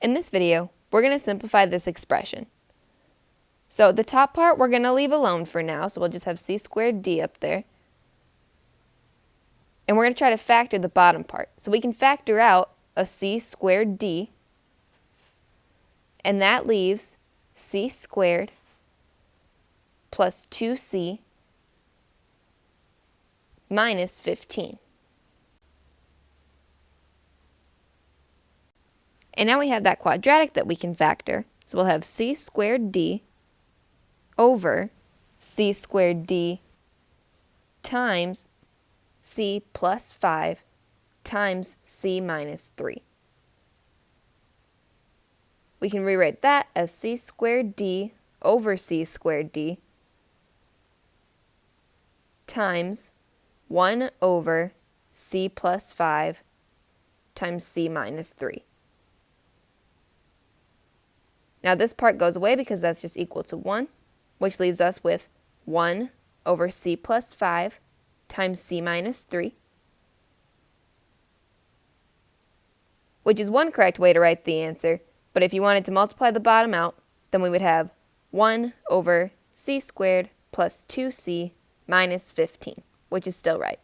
In this video, we're going to simplify this expression. So the top part we're going to leave alone for now, so we'll just have c squared d up there. And we're going to try to factor the bottom part. So we can factor out a c squared d, and that leaves c squared plus 2c minus 15. And now we have that quadratic that we can factor. So we'll have c squared d over c squared d times c plus 5 times c minus 3. We can rewrite that as c squared d over c squared d times 1 over c plus 5 times c minus 3. Now this part goes away because that's just equal to 1, which leaves us with 1 over c plus 5 times c minus 3, which is one correct way to write the answer, but if you wanted to multiply the bottom out, then we would have 1 over c squared plus 2c minus 15, which is still right.